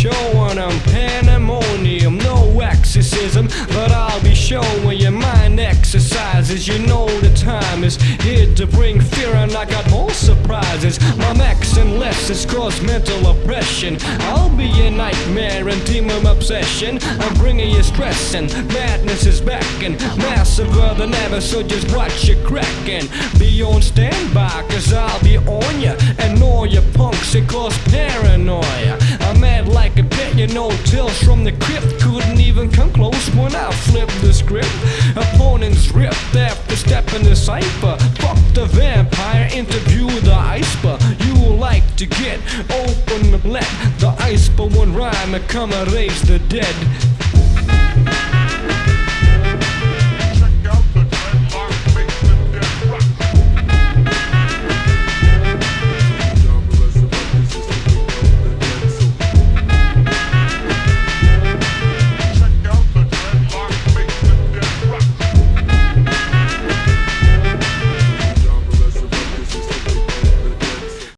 showing them pandemonium, no exorcism, but I'll be showing you mind exercises. You know the time is here to bring fear, and I got more surprises. My max and lessons cause mental oppression. I'll be a nightmare and demon obsession. I'm bringing you stress, and madness is back, and massive than ever, so just watch it cracking. Be on standby, cause I'll be on ya, and you know, tales from the crypt couldn't even come close when I flipped the script. Opponents ripped after stepping the cipher. Fuck the vampire, interview the iceberg. You like to get open and let the iceberg one rhyme and come and raise the dead.